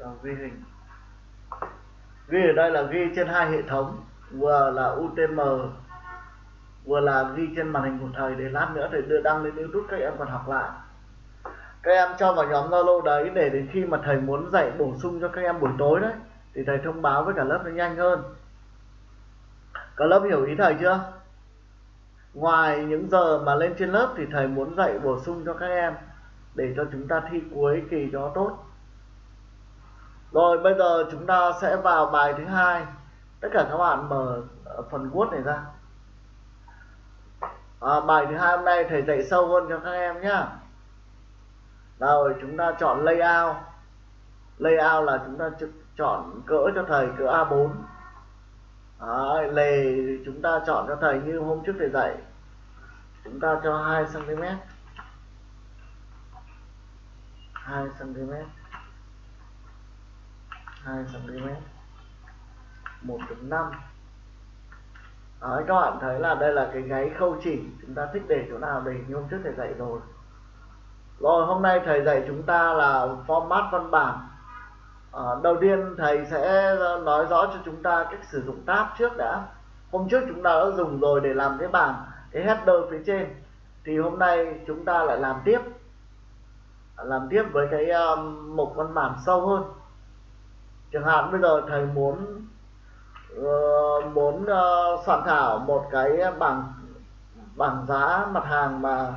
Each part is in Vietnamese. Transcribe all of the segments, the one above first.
Vâng, ghi hình. Ghi ở đây là ghi trên hai hệ thống, vừa là UTM vừa là ghi trên màn hình của thầy để lát nữa thầy đưa đăng lên YouTube các em còn học lại. Các em cho vào nhóm Zalo đấy để đến khi mà thầy muốn dạy bổ sung cho các em buổi tối đấy, thì thầy thông báo với cả lớp nó nhanh hơn. Cả lớp hiểu ý thầy chưa? Ngoài những giờ mà lên trên lớp thì thầy muốn dạy bổ sung cho các em để cho chúng ta thi cuối kỳ cho tốt rồi bây giờ chúng ta sẽ vào bài thứ hai. Tất cả các bạn mở ờ, phần Word này ra. À, bài thứ hai hôm nay thầy dạy sâu hơn cho các em nhá. Rồi chúng ta chọn layout. Layout là chúng ta chọn cỡ cho thầy cỡ A4 à, lề chúng ta chọn cho thầy như hôm trước thầy dạy. Chúng ta cho 2 cm 2 cm 2 cm 1.5 Đấy, các bạn thấy là đây là cái gáy khâu chỉ chúng ta thích để chỗ nào để như hôm trước thầy dạy rồi. Rồi hôm nay thầy dạy chúng ta là format văn bản. À, đầu tiên thầy sẽ nói rõ cho chúng ta cách sử dụng tab trước đã. Hôm trước chúng ta đã dùng rồi để làm cái bảng cái header phía trên. Thì hôm nay chúng ta lại làm tiếp. Làm tiếp với cái um, mục văn bản sâu hơn chẳng hạn bây giờ thầy muốn uh, muốn uh, soạn thảo một cái bảng bảng giá mặt hàng mà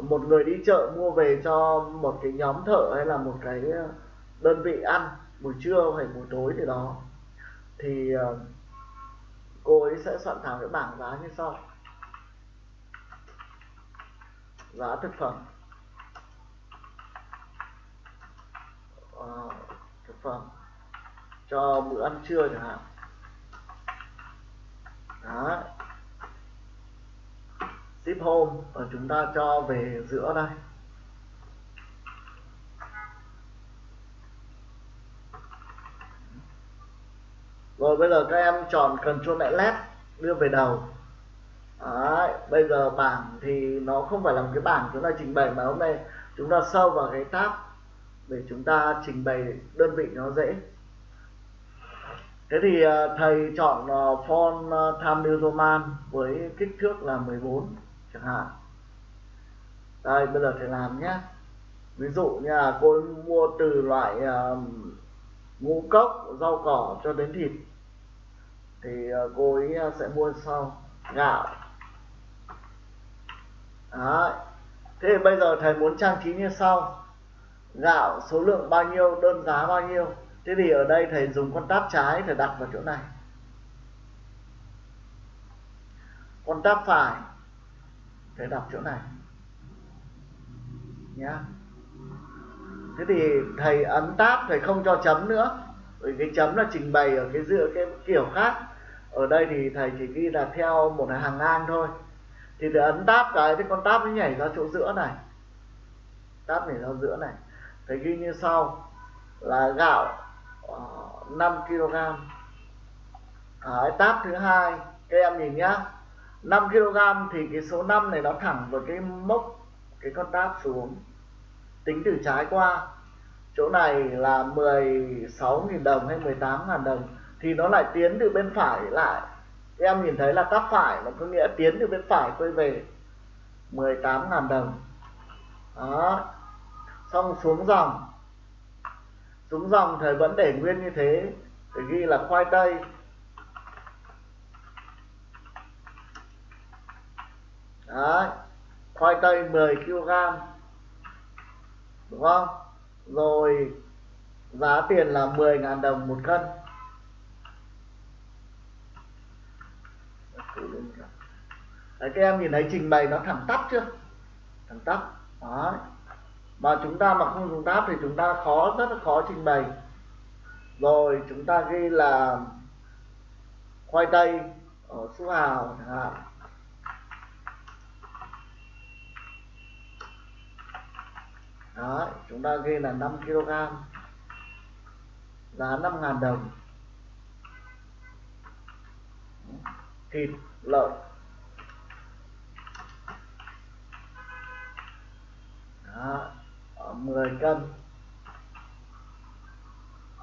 một người đi chợ mua về cho một cái nhóm thợ hay là một cái đơn vị ăn buổi trưa hay buổi tối thì đó thì uh, cô ấy sẽ soạn thảo cái bảng giá như sau. Giá thực phẩm. Uh, thực phẩm cho bữa ăn trưa chẳng hạn. Đó. Ship home và chúng ta cho về giữa đây. Rồi bây giờ các em chọn Ctrl mẹ left đưa về đầu. Đấy, bây giờ bảng thì nó không phải là một cái bảng chúng ta trình bày mà hôm nay chúng ta sâu vào cái tab để chúng ta trình bày đơn vị nó dễ thế thì ờ, thầy chọn ờ, font ờ, Times New Roman với kích thước là 14 chẳng hạn. Đây, bây giờ thầy làm nhé. Ví dụ như là cô mua từ loại ngũ cốc, rau cỏ cho đến thịt, thì cô ấy sẽ mua sau. Gạo. Đấy. thế bây giờ thầy muốn trang trí như sau. Gạo số lượng bao nhiêu, đơn giá bao nhiêu? Thế thì ở đây thầy dùng con tab trái thầy đặt vào chỗ này. Con tab phải thầy đặt chỗ này. Nhá. Thế thì thầy ấn tab thầy không cho chấm nữa. Bởi cái chấm là trình bày ở cái giữa cái kiểu khác. Ở đây thì thầy chỉ ghi là theo một hàng ngang thôi. Thì thầy ấn tab cái, thì con tab nó nhảy ra chỗ giữa này. Tab nhảy ra giữa này. Thầy ghi như sau. Là gạo. Ờ, 5 kg. À, Đấy, tab thứ hai các em nhìn nhá. 5 kg thì cái số 5 này nó thẳng với cái mốc cái con tab xuống. Tính từ trái qua. Chỗ này là 16.000 đồng hay 18.000 đồng thì nó lại tiến từ bên phải lại. Các em nhìn thấy là tab phải nó có nghĩa tiến từ bên phải quay về 18.000 đồng. Đó. Xong xuống dòng xuống dòng thầy vẫn để nguyên như thế để ghi là khoai tây. Đấy, khoai tây 10 kg đúng không? Rồi giá tiền là 10.000 đồng một cân. Đấy, các em nhìn thấy trình bày nó thẳng tắp chưa? Thẳng tắp Đấy mà chúng ta mà không dùng tab thì chúng ta khó rất là khó trình bày. Rồi chúng ta ghi là khoai tây ở số hào chẳng hạn. Đó, chúng ta ghi là 5 kg giá 5.000 đồng. Thịt lợn. 10 cân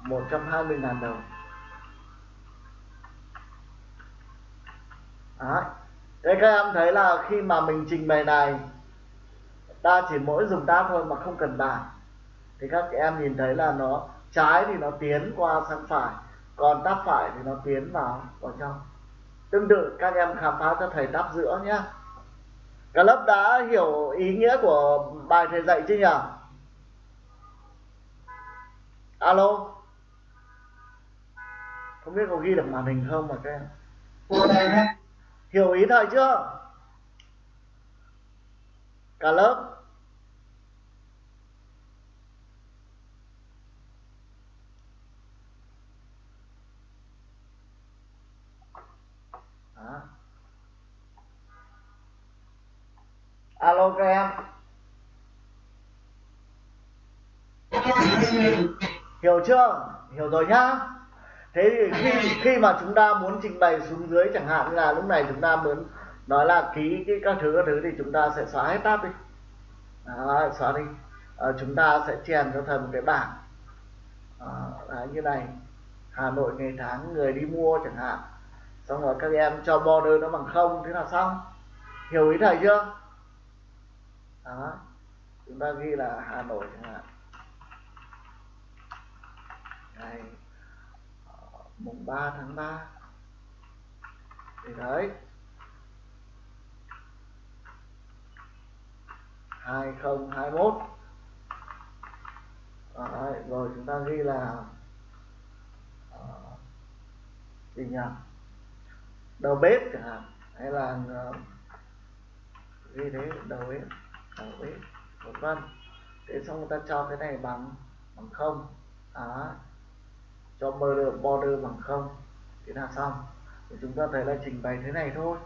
120.000 đồng. Đấy. Các em thấy là khi mà mình trình bày này, ta chỉ mỗi dùng tab thôi mà không cần bảng thì các em nhìn thấy là nó, trái thì nó tiến qua sang phải, còn đáp phải thì nó tiến vào vào trong. Tương tự, các em khám phá cho thầy đáp giữa nhé cả lớp đã hiểu ý nghĩa của bài thầy dạy chưa nhỉ? Alo? Không biết có ghi được màn hình không mà các em? Hiểu ý thầy chưa? Cả lớp. Alo các em hiểu chưa? Hiểu rồi nhá. Thế thì khi khi mà chúng ta muốn trình bày xuống dưới chẳng hạn là lúc này chúng ta muốn nói là ký cái các thứ các thứ thì chúng ta sẽ xóa hết tab đi. Đó, xóa đi. À, chúng ta sẽ chèn cho thầy một cái bảng. Ờ, à, là như này. Hà Nội ngày tháng người đi mua chẳng hạn. Xong rồi các em cho border nó bằng không thế là xong. Hiểu ý thầy chưa? Đó chúng ta ghi là Hà Nội chẳng hạn ngày ờ, mùng 3 tháng 3 thì đấy. 2021 đấy, rồi chúng ta ghi là uh, gì nhỉ? Đầu bếp chẳng hạn. Hay là uh, ghi thế đầu bếp đầu bếp vân vân thế xong người ta cho cái này bằng bằng không. Đó cho border, border bằng không thế là xong. Thì chúng ta thấy là trình bày thế này thôi.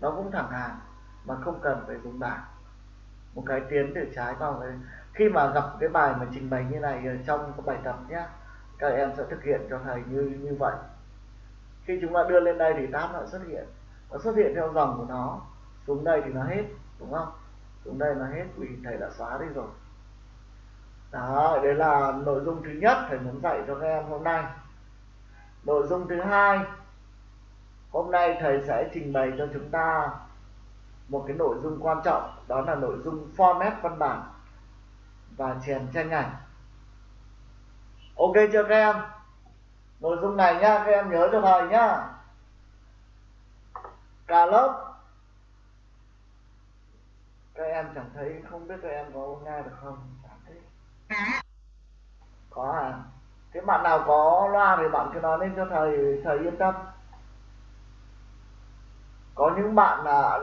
Nó cũng thẳng hàng mà không cần phải dùng bảng. Một cái tiến từ trái vào cái khi mà gặp cái bài mà trình bày như này trong cái bài tập nhé các em sẽ thực hiện cho thầy như như vậy. Khi chúng ta đưa lên đây thì tab nó xuất hiện. Nó xuất hiện theo dòng của nó. Xuống đây thì nó hết đúng không? Xuống đây nó hết vì thầy đã xóa đi rồi. Đó đấy là nội dung thứ nhất thầy muốn dạy cho các em hôm nay nội dung thứ hai. Hôm nay thầy sẽ trình bày cho chúng ta một cái nội dung quan trọng đó là nội dung format văn bản và chèn tranh ảnh. Ok chưa các em? Nội dung này nhá các em nhớ cho thầy nhá. Cả lớp. Các em chẳng thấy không biết các em có nghe được không? Chẳng thấy. Có à thế bạn nào có loa thì bạn cứ nói lên cho thầy thầy yên tâm. Có những bạn là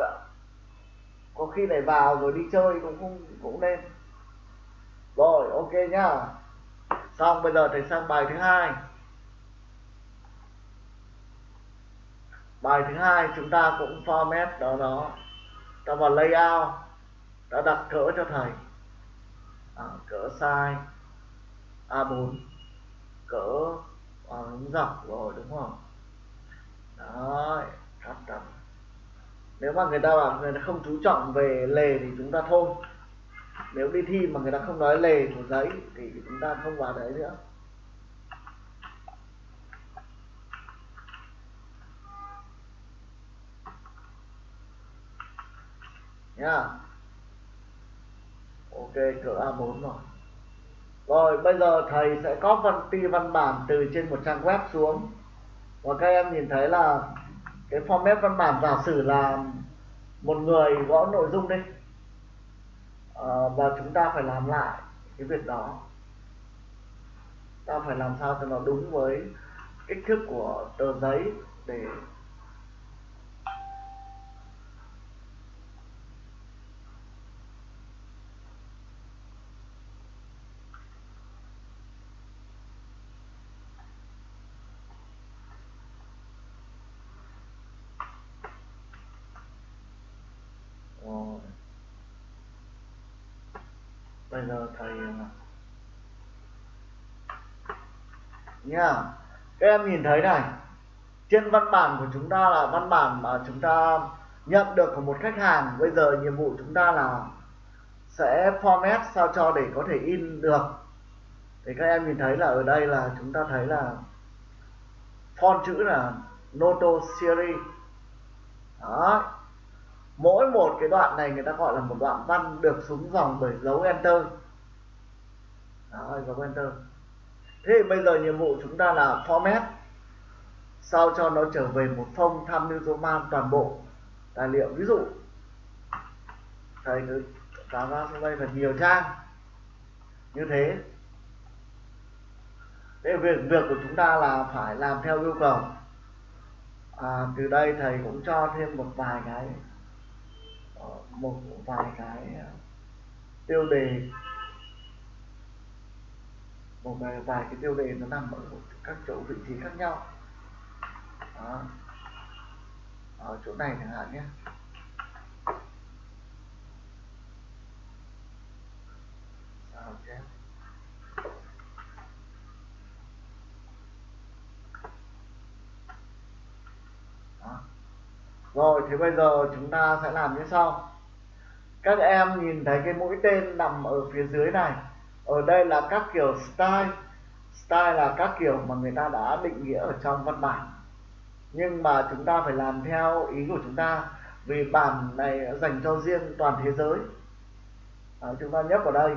có khi lại vào rồi đi chơi cũng cũng cũng nên rồi ok nhá. Xong bây giờ thầy sang bài thứ hai. Bài thứ hai chúng ta cũng format đó đó ta vào layout ta đặt cỡ cho thầy. À, cỡ size A4 cỡ ờ, à, dọc rồi đúng không? Đó, cắt cắt nếu mà người ta bảo người ta không chú trọng về lề thì chúng ta thôi. Nếu đi thi mà người ta không nói lề của giấy thì chúng ta không vào đấy nữa. Nhá ok cỡ A4 rồi rồi bây giờ thầy sẽ copy văn bản từ trên một trang web xuống. Và các em nhìn thấy là cái format văn bản giả sử là một người gõ nội dung đi. À, và chúng ta phải làm lại cái việc đó. Ta phải làm sao cho nó đúng với kích thước của tờ giấy để bây giờ thầy ờ, nha nha, các em nhìn thấy này. Trên văn bản của chúng ta là văn bản mà chúng ta nhận được của một khách hàng. Bây giờ nhiệm vụ chúng ta là sẽ format sao cho để có thể in được. Thì các em nhìn thấy là ở đây là chúng ta thấy là font chữ là Noto Series. Đó mỗi một cái đoạn này người ta gọi là một đoạn văn được xuống dòng bởi dấu enter. Đó dấu enter. Thế thì bây giờ nhiệm vụ chúng ta là format. Sao cho nó trở về một phong tham mưu roman toàn bộ? Tài liệu ví dụ. Thầy cứ tạo ra trong đây là nhiều trang. Như thế. Thế việc việc của chúng ta là phải làm theo yêu cầu. À, từ đây thầy cũng cho thêm một vài cái một vài cái ờ, tiêu đề. Một vài, vài cái tiêu đề nó nằm ở các chỗ vị trí khác nhau. Đó. ở chỗ này chẳng hạn nhé. Rồi thì bây giờ chúng ta sẽ làm như sau các em nhìn thấy cái mũi tên nằm ở phía dưới này. Ở đây là các kiểu style. Style là các kiểu mà người ta đã định nghĩa ở trong văn bản. Nhưng mà chúng ta phải làm theo ý của chúng ta vì bản này dành cho riêng toàn thế giới. À, chúng ta nhấp vào đây.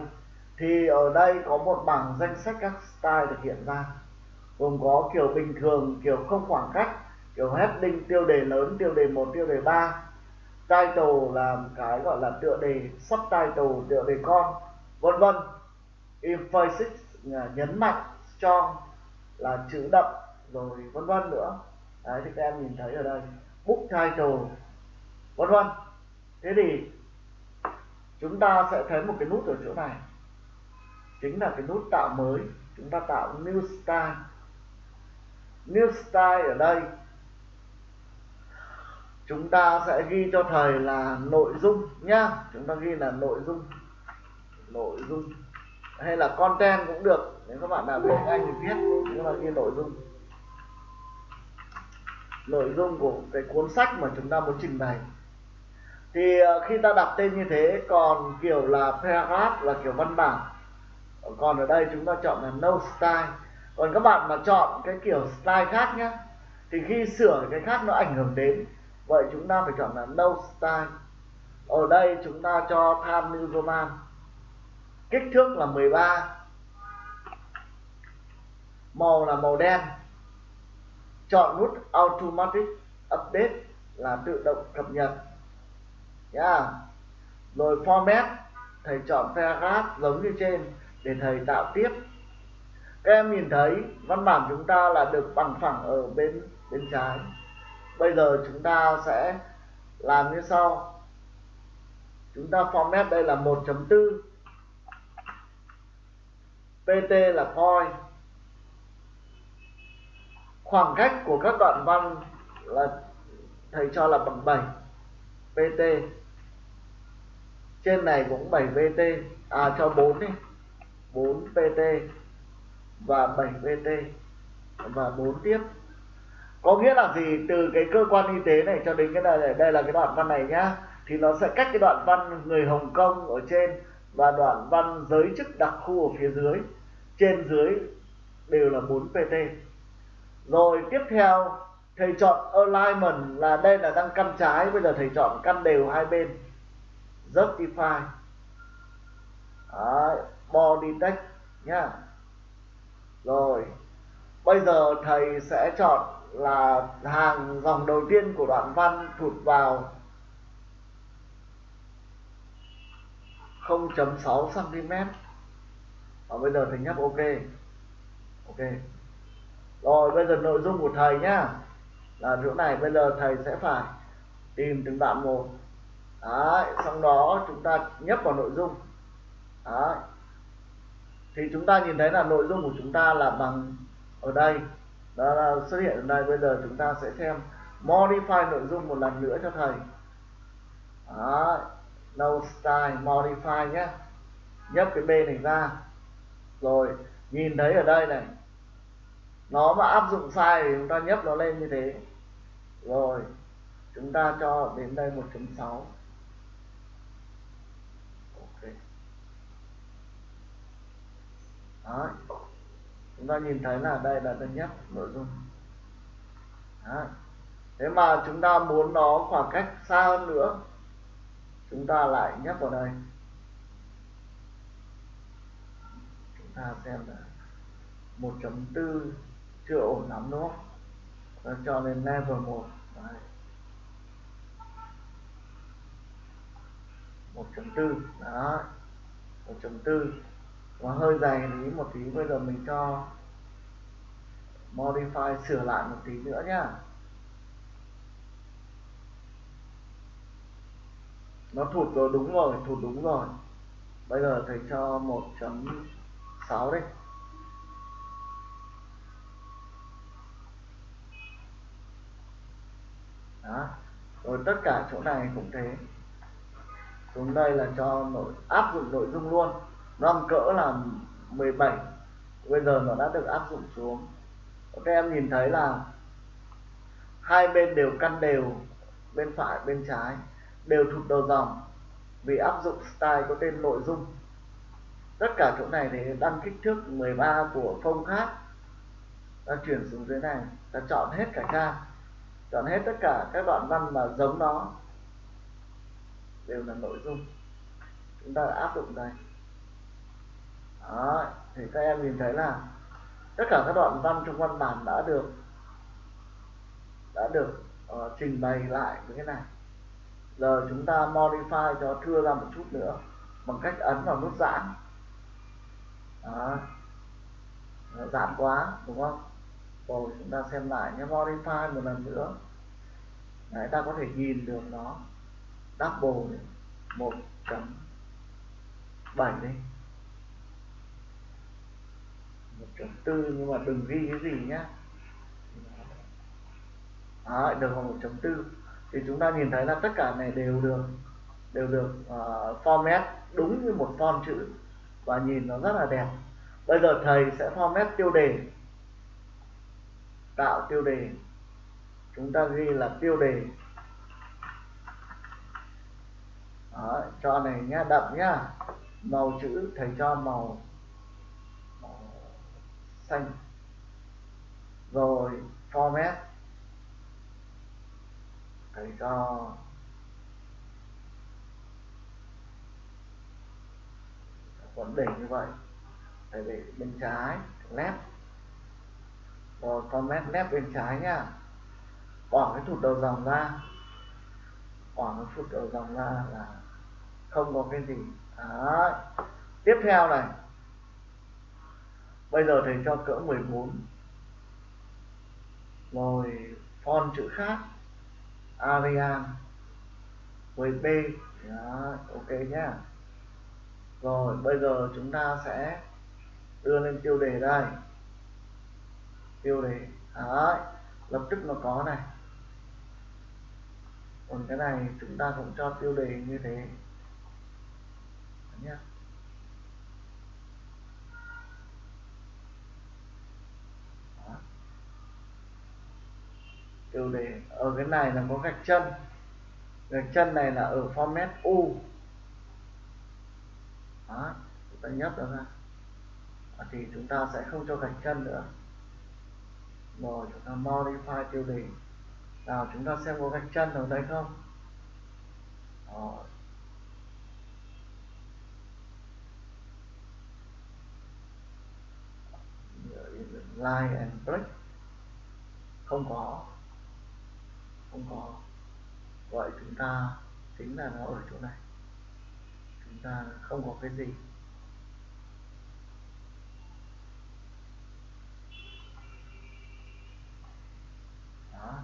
Thì ở đây có một bảng danh sách các style được hiện ra. Gồm có kiểu bình thường kiểu không khoảng cách kiểu heading tiêu đề lớn tiêu đề một tiêu đề ba title là cái gọi là tựa đề, subtitle tựa đề con, vân vân. Emphasis à, nhấn mạnh, strong là chữ đậm, rồi vân vân nữa. Đấy, thì các em nhìn thấy ở đây, book title, vân vân. Thế thì chúng ta sẽ thấy một cái nút ở chỗ này, chính là cái nút tạo mới. Chúng ta tạo new style. New style ở đây chúng ta sẽ ghi cho thầy là nội dung nhá. Chúng ta ghi là nội dung. Nội dung. Hay là content cũng được. Nếu các bạn nào biết anh thì viết nhưng mà ghi nội dung. Nội dung của cái cuốn sách mà chúng ta muốn trình bày. Thì ờ, khi ta đặt tên như thế, còn kiểu là paragraph là kiểu văn bản. Còn ở đây chúng ta chọn là no style. Còn các bạn mà chọn cái kiểu style khác nhé thì khi sửa cái khác nó ảnh hưởng đến vậy chúng ta phải chọn là no style ở đây chúng ta cho Time New Roman kích thước là 13 màu là màu đen. Chọn nút automatic update là tự động cập nhật. Yeah. rồi format, thầy chọn paragraph giống như trên để thầy tạo tiếp. Các em nhìn thấy, văn bản chúng ta là được bằng phẳng ở bên bên trái bây giờ chúng ta sẽ làm như sau. Chúng ta format đây là 1.4 pt là point. Khoảng cách của các đoạn văn là, thầy cho là bằng 7 pt trên này cũng 7 pt à cho 4 đi. 4 pt và 7 pt và 4 tiếp có nghĩa là gì? Từ cái cơ quan y tế này cho đến cái này đây là cái đoạn văn này nhá. Thì nó sẽ cách cái đoạn văn người Hồng Kông ở trên và đoạn văn giới chức đặc khu ở phía dưới. Trên dưới đều là 4 pt rồi tiếp theo thầy chọn alignment là đây là đang căn trái bây giờ thầy chọn căn đều hai bên. Justify. Đấy, body text nhá. Rồi bây giờ thầy sẽ chọn là hàng dòng đầu tiên của đoạn văn thụt vào 0.6 cm và bây giờ thầy nhấp ok ok. Rồi bây giờ nội dung của thầy nhá. Là chỗ này bây giờ thầy sẽ phải tìm từng đoạn một. Đấy, xong đó chúng ta nhấp vào nội dung. Đấy. thì chúng ta nhìn thấy là nội dung của chúng ta là bằng ở đây đó là xuất hiện ở đây bây giờ chúng ta sẽ xem modify nội dung một lần nữa cho thầy. Đó, no style, modify nhé. Nhấp cái b này ra. Rồi, nhìn thấy ở đây này, nó mà áp dụng sai thì chúng ta nhấp nó lên như thế. Rồi, chúng ta cho đến đây 1.6 ok. Đấy chúng ta nhìn thấy là đây là thứ nhất nội dung. Đó. thế mà chúng ta muốn nó khoảng cách xa hơn nữa chúng ta lại nhấp vào đây. Chúng ta xem là 1.4 chưa ổn lắm đúng không? Đó, cho lên level 1 Đấy. 1.4 đó. 1.4 và hơi dài thì một tí bây giờ mình cho modify sửa lại một tí nữa nhá. Nó thụt rồi, đúng rồi, thụt đúng rồi. Bây giờ thầy cho 1.6 đi. Đó. Rồi tất cả chỗ này cũng thế. Xuống đây là cho nội, áp dụng nội dung luôn năm cỡ là 17 bây giờ nó đã được áp dụng xuống. Các em nhìn thấy là hai bên đều căn đều, bên phải, bên trái, đều thụt đầu dòng vì áp dụng style có tên nội dung. Tất cả chỗ này thì đăng kích thước 13 của phông khác. Ta chuyển xuống dưới này, ta chọn hết cả trang chọn hết tất cả các đoạn văn mà giống nó. Đều là nội dung. Chúng ta áp dụng đây đó, thì các em nhìn thấy là tất cả các đoạn văn trong văn bản đã được đã được uh, trình bày lại như thế này. Giờ chúng ta modify cho thưa ra một chút nữa bằng cách ấn vào nút giãn. Đó. giãn quá đúng không? Rồi chúng ta xem lại nhé modify một lần nữa. Đấy, ta có thể nhìn được nó. Double một chấm bảy đi. Một chấm tư nhưng mà đừng ghi cái gì nhá. Đó, được một chấm tư. Thì chúng ta nhìn thấy là tất cả này đều được đều được uh, format đúng như một font chữ và nhìn nó rất là đẹp. Bây giờ thầy sẽ format tiêu đề tạo tiêu đề. Chúng ta ghi là tiêu đề. Đó, cho này nhá đậm nhá. Màu chữ thầy cho màu xanh. Rồi, format. Thầy cho vẫn để như vậy. Thầy để bên trái, left. Rồi, format left bên trái nhá bỏ cái thụt đầu dòng ra. Bỏ cái thụt đầu dòng ra là không có cái gì. Đấy. tiếp theo này bây giờ thầy cho cỡ 14 rồi font chữ khác. Arial với B. Đó, ok nhá. Rồi bây giờ chúng ta sẽ đưa lên tiêu đề đây. Tiêu đề. Đấy, lập tức nó có này. Còn cái này chúng ta cũng cho tiêu đề như thế. Nhé tiêu đề ở cái này là có gạch chân. Gạch chân này là ở format u. Đó, chúng ta nhấp nó ra. Thì chúng ta sẽ không cho gạch chân nữa. Rồi, chúng ta modify tiêu đề. Nào, chúng ta xem có gạch chân ở đây không? Rồi line and break. Không có không có. Vậy chúng ta chính là nó ở chỗ này. Chúng ta không có cái gì. Đó.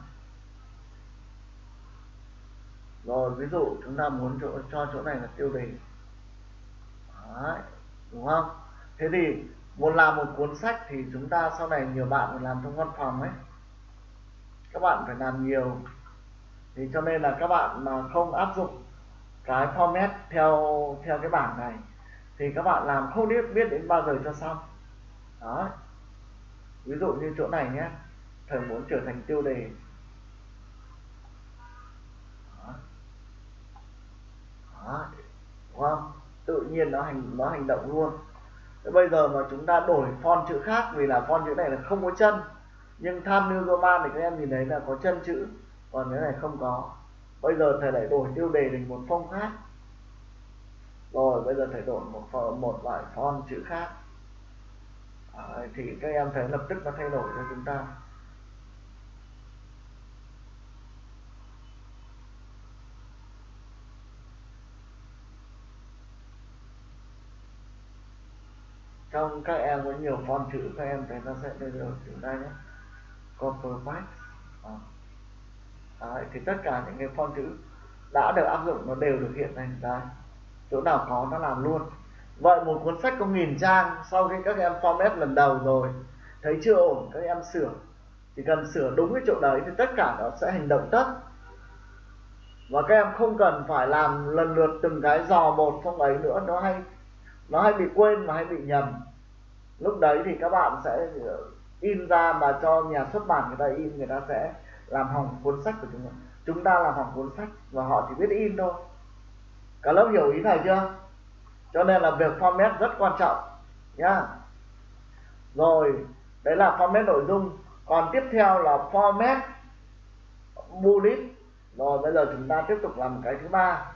Rồi ví dụ chúng ta muốn chỗ, cho chỗ này là tiêu đề. Đấy, đúng không? Thế thì muốn làm một cuốn sách thì chúng ta sau này nhiều bạn phải làm trong văn phòng ấy. Các bạn phải làm nhiều thì cho nên là các bạn mà không áp dụng cái format theo theo cái bảng này, thì các bạn làm không biết biết đến bao giờ cho xong. Đó. Ví dụ như chỗ này nhé, thầy muốn trở thành tiêu đề. Đó. Đó. đúng không? Tự nhiên nó hành nó hành động luôn. Thế bây giờ mà chúng ta đổi font chữ khác, vì là font chữ này là không có chân, nhưng tham New Roman thì các em nhìn thấy là có chân chữ còn cái này không có bây giờ thầy lại đổi tiêu đề thành một phông khác rồi bây giờ thầy đổi một một loại font chữ khác. À, thì các em thấy lập tức nó thay đổi cho chúng ta. Trong các em có nhiều font chữ các em thấy nó sẽ đưa rồi chúng ta nhé. Copper back à. Đấy, thì tất cả những cái font chữ đã được áp dụng nó đều được hiện thành đây. Chỗ nào có nó làm luôn. Vậy một cuốn sách có nghìn trang sau khi các em format lần đầu rồi thấy chưa ổn các em sửa. Chỉ cần sửa đúng cái chỗ đấy thì tất cả nó sẽ hành động tất. Và các em không cần phải làm lần lượt từng cái dò một trong ấy nữa nó hay nó hay bị quên và hay bị nhầm. Lúc đấy thì các bạn sẽ in ra mà cho nhà xuất bản người ta in người ta sẽ làm hỏng cuốn sách của chúng ta. Chúng ta làm hỏng cuốn sách và họ chỉ biết in thôi. Cả lớp hiểu ý này chưa? Cho nên là việc format rất quan trọng, nhá. Rồi, đấy là format nội dung. Còn tiếp theo là format bullet. Rồi, bây giờ chúng ta tiếp tục làm cái thứ ba.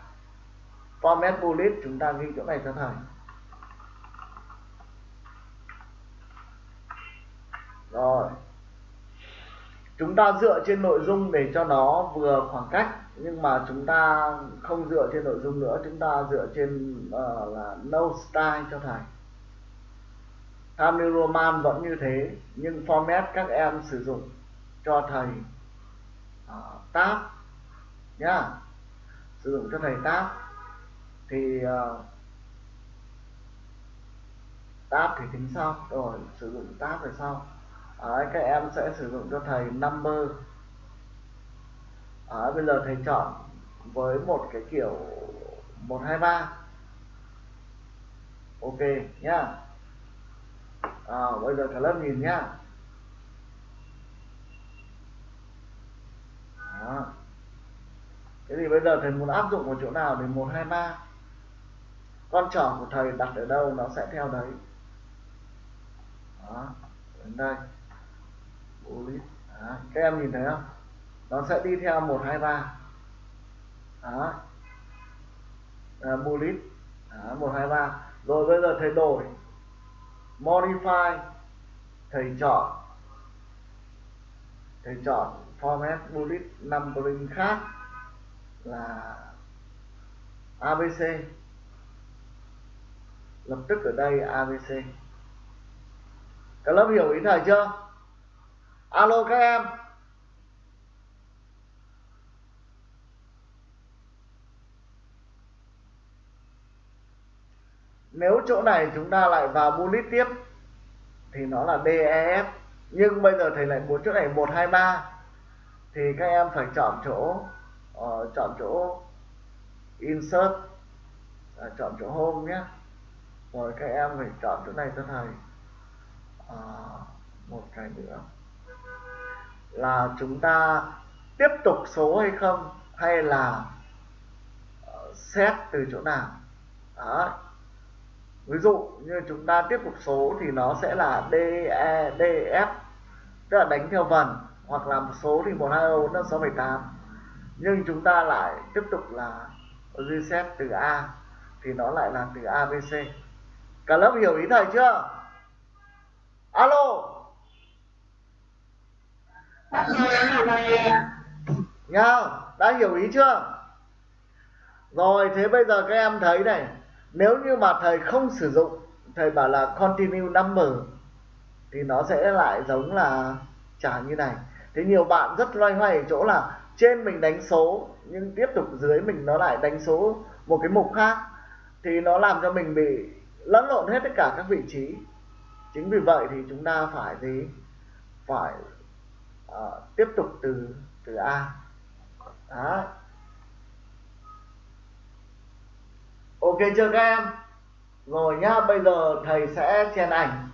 Format bullet, chúng ta ghi chỗ này cho thầy. Rồi chúng ta dựa trên nội dung để cho nó vừa khoảng cách nhưng mà chúng ta không dựa trên nội dung nữa chúng ta dựa trên uh, là no style cho thầy. Tham New Roman vẫn như thế nhưng format các em sử dụng cho thầy uh, tab nhá. Sử dụng cho thầy tab thì uh, tab thì tính sau. Rồi sử dụng tab về sau. Đấy, các em sẽ sử dụng cho thầy number. Đấy, bây giờ thầy chọn với một cái kiểu 123 ok nhá. À, bây giờ cả lớp nhìn nhá. Đó. thế thì bây giờ thầy muốn áp dụng một chỗ nào thì 123 con trỏ của thầy đặt ở đâu nó sẽ theo đấy. Đó. đến đây bullet các em nhìn thấy không? Nó sẽ đi theo một, hai, ba. Đó. Bullet. Một, hai, ba. Rồi bây giờ thầy đổi. Modify. Thầy chọn. Thầy chọn format bullet numbering khác là abc lập tức ở đây abc các lớp hiểu ý thầy chưa? Alo các em. Nếu chỗ này chúng ta lại vào bullet tiếp thì nó là DEF nhưng bây giờ thầy lại muốn chỗ này 123 thì các em phải chọn chỗ uh, chọn chỗ insert à, chọn chỗ home nhé. Rồi các em phải chọn chỗ này cho thầy. À, một cái nữa là chúng ta tiếp tục số hay không, hay là ờ, xét từ chỗ nào? Đó. Ví dụ như chúng ta tiếp tục số thì nó sẽ là D E D, F, tức là đánh theo vần, hoặc là một số thì một, hai bốn, năm, sáu, bảy, tám. Nhưng chúng ta lại tiếp tục là reset từ A, thì nó lại là từ A B C. Cả lớp hiểu ý thầy chưa? Alo! Nha, đã hiểu ý chưa? Rồi, thế bây giờ các em thấy này, nếu như mà thầy không sử dụng, thầy bảo là continue number thì nó sẽ lại giống là trả như này. Thế nhiều bạn rất loay hoay ở chỗ là trên mình đánh số nhưng tiếp tục dưới mình nó lại đánh số một cái mục khác thì nó làm cho mình bị lẫn lộn hết tất cả các vị trí. Chính vì vậy thì chúng ta phải gì? Phải à, tiếp tục từ từ A. Đó ok chưa các em? Rồi nhá bây giờ thầy sẽ chèn ảnh.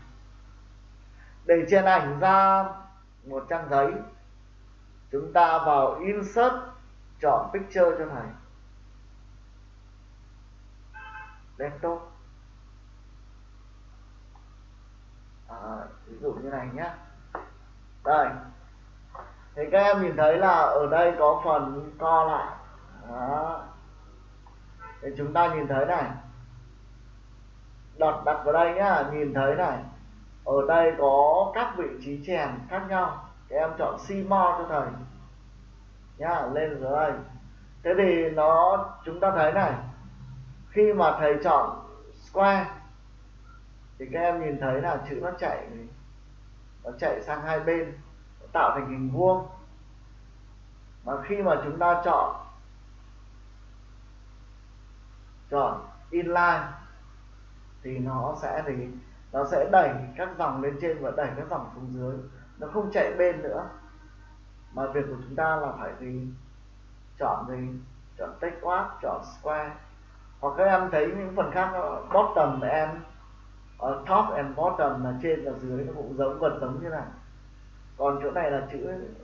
Để chèn ảnh ra một trang giấy. Chúng ta vào insert chọn picture cho thầy. Desktop. Ờ, ví dụ như này nhé đây thì các em nhìn thấy là ở đây có phần co lại. Đó. Thì chúng ta nhìn thấy này. Đặt đặt vào đây nhá, nhìn thấy này. Ở đây có các vị trí chèn khác nhau. Các em chọn simo cho thầy. Nhá, lên dưới đây. Thế thì nó, chúng ta thấy này. Khi mà thầy chọn square, thì các em nhìn thấy là chữ nó chạy nó chạy sang hai bên tạo thành hình vuông. Mà khi mà chúng ta chọn chọn inline, thì nó sẽ thì nó sẽ đẩy các dòng lên trên và đẩy các dòng xuống dưới. Nó không chạy bên nữa. Mà việc của chúng ta là phải gì chọn gì chọn take off chọn square. Hoặc các em thấy những phần khác, bottom em ờ, top and bottom là trên và dưới nó cũng giống vật giống như này còn chỗ này là chữ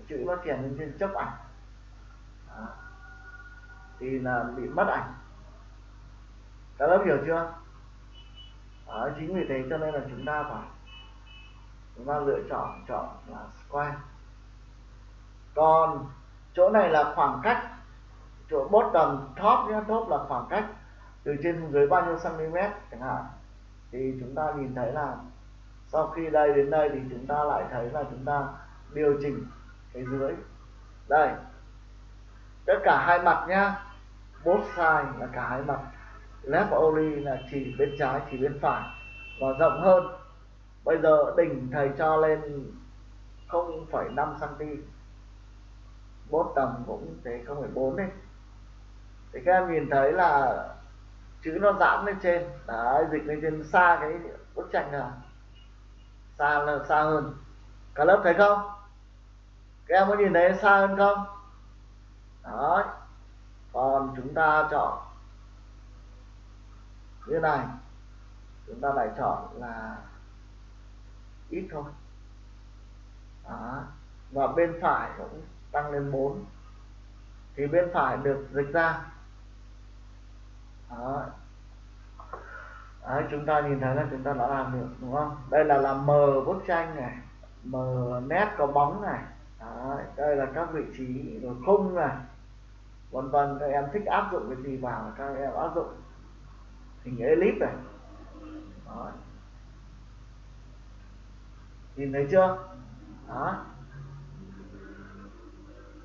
chữ nó triển lên trên chấp ảnh. À. thì là bị mất ảnh. Các lớp hiểu chưa? À, chính vì thế cho nên là chúng ta phải chúng ta lựa chọn chọn là square. Còn chỗ này là khoảng cách chỗ bottom top nhé top là khoảng cách từ trên xuống dưới bao nhiêu cm chẳng hạn. Thì chúng ta nhìn thấy là sau khi đây đến đây thì chúng ta lại thấy là chúng ta điều chỉnh cái dưới. Đây. Tất cả hai mặt nhá. Both side là cả hai mặt. Left only là chỉ bên trái chỉ bên phải. Và rộng hơn. Bây giờ đỉnh thầy cho lên 0,5 cm bốt tầm cũng thế 0,4 đi thì các em nhìn thấy là chữ nó giãn lên trên. Đấy dịch lên trên xa cái bức tranh là xa là xa hơn. Cả lớp thấy không? Các em có nhìn thấy xa hơn không? Đó còn chúng ta chọn như này. Chúng ta lại chọn là ít thôi. Đó. và bên phải cũng tăng lên 4 thì bên phải được dịch ra. Đó. Đấy, chúng ta nhìn thấy là chúng ta đã làm được đúng không? Đây là làm mờ bức tranh này mờ nét có bóng này. Đấy, đây là các vị trí rồi không này vân vân các em thích áp dụng cái gì vào các em áp dụng hình elip này. Đó. nhìn thấy chưa? Đó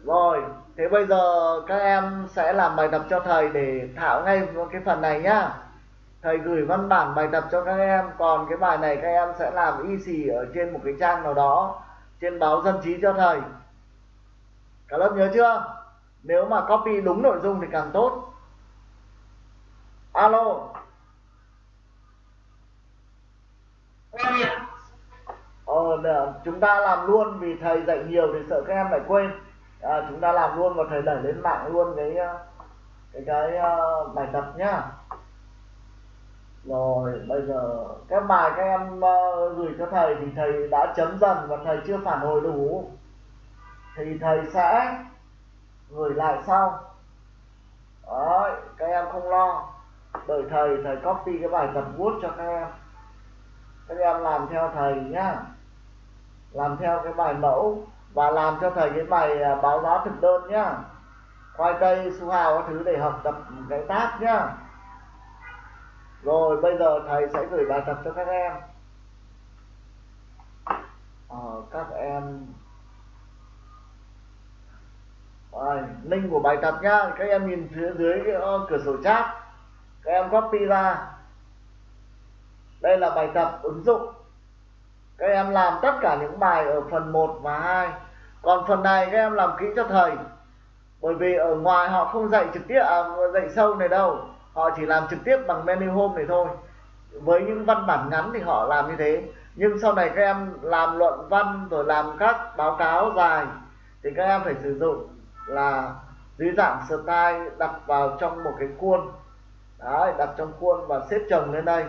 rồi thế bây giờ các em sẽ làm bài tập cho thầy để thảo ngay cái phần này nhá. Thầy gửi văn bản bài tập cho các em còn cái bài này các em sẽ làm y xì ở trên một cái trang nào đó trên báo dân trí cho thầy cả lớp nhớ chưa? Nếu mà copy đúng nội dung thì càng tốt. Alo. Ờ, chúng ta làm luôn vì thầy dạy nhiều thì sợ các em lại quên. À, chúng ta làm luôn và thầy đẩy lên mạng luôn cái ờ, cái cái uh, bài tập nhá rồi bây giờ các bài các em uh, gửi cho thầy thì thầy đã chấm dần và thầy chưa phản hồi đủ. Thì thầy sẽ gửi lại sau. Đấy, các em không lo. Đợi thầy thầy copy cái bài tập word cho các em. Các em làm theo thầy nhá. Làm theo cái bài mẫu và làm cho thầy cái bài ờ, báo giá thực đơn nhá. Khoai tây su hào các thứ để học tập cái tác nhá rồi bây giờ thầy sẽ gửi bài tập cho các em. Ờ, các em. Rồi, link của bài tập nhá. Các em nhìn phía dưới cái ờ, cửa sổ chat. Các em copy ra. Đây là bài tập ứng dụng. Các em làm tất cả những bài ở phần 1 và 2 còn phần này các em làm kỹ cho thầy. Bởi vì ở ngoài họ không dạy trực tiếp à, dạy sâu này đâu họ chỉ làm trực tiếp bằng menu home này thôi. Với những văn bản ngắn thì họ làm như thế. Nhưng sau này các em làm luận văn rồi làm các báo cáo dài thì các em phải sử dụng là dưới dạng style đặt vào trong một cái khuôn Đấy, đặt trong khuôn và xếp chồng lên đây.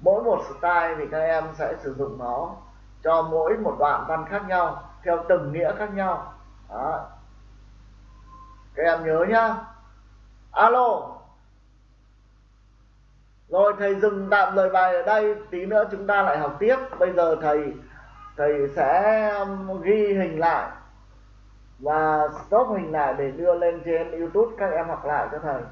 Mỗi một style thì các em sẽ sử dụng nó cho mỗi một đoạn văn khác nhau theo từng nghĩa khác nhau. Đấy. các em nhớ nhá. Alo rồi thầy dừng tạm lời bài ở đây, tí nữa chúng ta lại học tiếp. Bây giờ thầy thầy sẽ um, ghi hình lại và stop hình lại để đưa lên trên youtube các em học lại cho thầy.